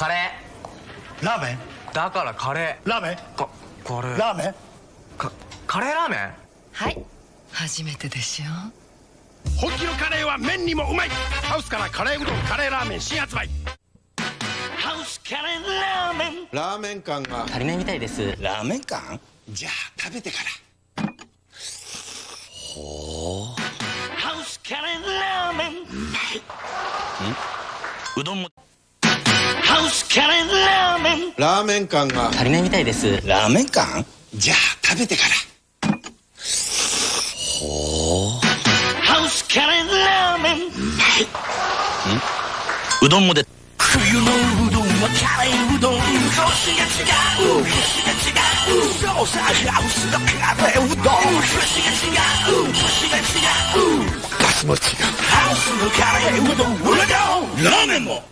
カレラーメン？ーだからカレラーメン？ーかカレーラーメン？かカレーラーメン？はい。初めてでしょ本気のカレーは麺にもうまい。ハウスからカレーうどんカレーラーメン新発売。ハウスカレーラーメン。ラーメン感が。足りないみたいです。ラーメン感？じゃあ食べてから。ほうハウスカレーラーメン。うまい。うどんもラーメンラーメン感が。足りないみたいです。ラーメン感じゃあ食べてから。ほう。ハウスカレーラーメンうまい。うどんもで。冬のうどんはカレーうどん。コシが違う。コシが違う。そう。さハウスのカレーう。どんコシが違う。コシが違う。バスも違う。ハウスのカレーう。どんう。どんラーメンも